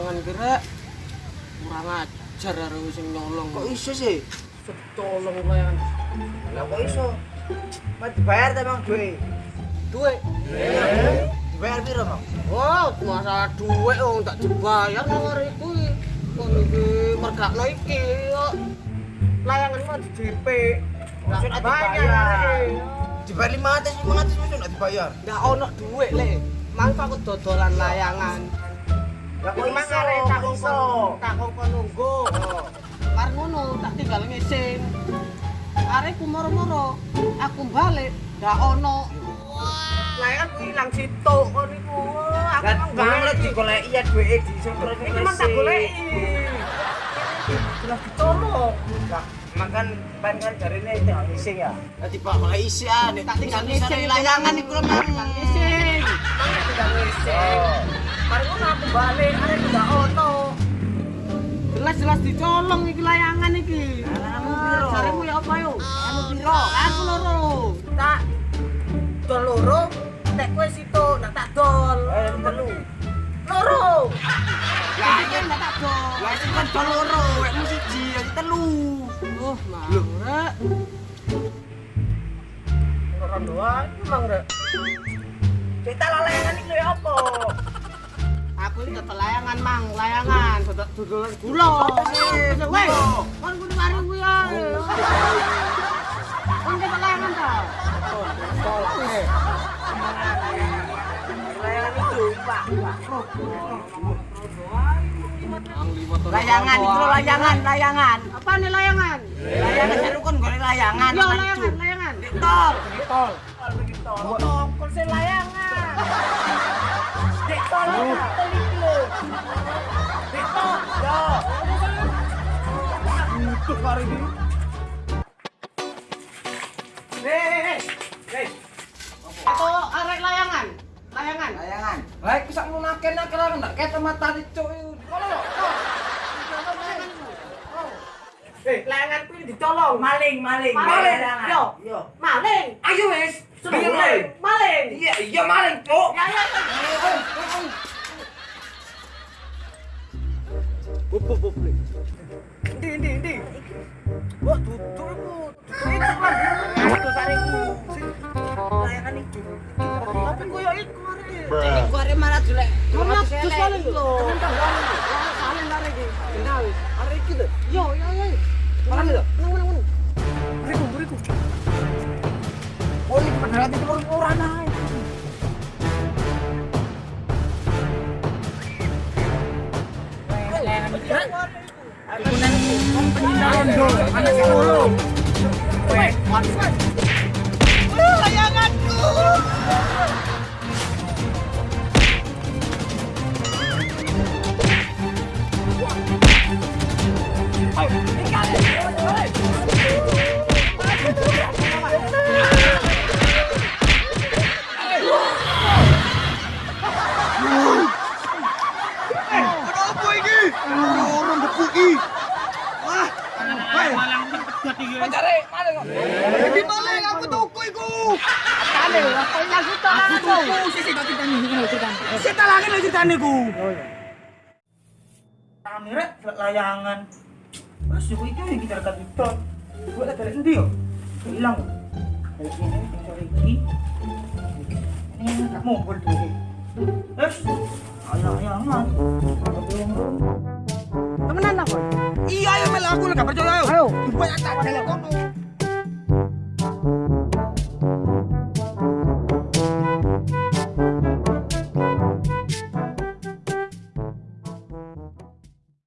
kurang ajar arek sing nyolong. Kok iso sih? tolong layangan. Lah kok iso? Mas dibayar ta Bang duwe? Duit. Dibayar piro, Bang? Oh, masalah duit wong tak dibayar nang iku. Kok iki mergakno iki kok. Layangan mah di DP. Nggak dibayar. Dibayar 500 500 maksud nggak dibayar. Nggak ono duit le. Mangko aku dodolan layangan. Lah kok iso? tak Kok iso? tak kongkon nunggu. Mar ngono tak tinggal ngising. Arek ku moro-moro, aku balik ndak ono. Layangan ku ilang situ kon iku. Aku Lah mang bang balik. lagi golek iya duwe di sentro Iki mang tak goleki. Jelas ditolong. Lah makan ban kan jarine tinggal ngising ya. Dadi Pak golek isi ah, nek tak tinggal ngising layangan iku lho mang ngising. Mang nek tinggal ngising. Mari ngono aku balik, arek ku ono. Jelas-jelas dicolong iki layangan iki. Layanganmu piro? Jaremu ya apa yo? Anu piro? Aku loro. Tak dol loro, nek kowe situ nak tak dol. Eh telu. Loro. Lah iki nak tak dol. Lah sing kan dol loro, wekmu siji, aku telu. Oh, marek. Ora doa, emang rek. Cerita layangan iki lho apa? Aku ini layangan, Mang. Layangan, gula. Weh, kudu kuwi ya. Layangan ta? Layangan itu, Pak. Layangan itu layangan, layangan. Apa nih layangan? Layangan seru kan golek layangan. Layangan, layangan. Tol. Tol. Tol, se layangan. Lho. Dek tol. Yo. Untuk hari ini. Hei, hei. Itu arek layangan. Layangan. Layangan. Lah iku sak nunake nek kira ndak kete mata dicuk iku. Kono lho. Eh, layangan kuwi dicolong. Maling, maling. Maling. Yo. Yo. Maling. Ayo wis. Sudah maling. Maling. Iya, iya maling, Cuk. Ya, ya, ya. Bub, bub, bub. Ndi, ndi, ndi. Wah, duduk iku. Duduk iku kan. Itu sariku. Layangan iki. Tapi koyo iku arek. Iku arek malah jelek. Mana Malah iku. lho. Arek iki. Kenal. Pendalan do, ana sing loro. Weh, Pacare, ceritane. Sita lagi lho ceritane ku. Kamera layangan. Wes yo iki iki kita rekat itu. Gue dari endi yo? Hilang. Kayak ini, dari iki. Ini tak mumpul tuh. Iya, ayo ayo. Ayo.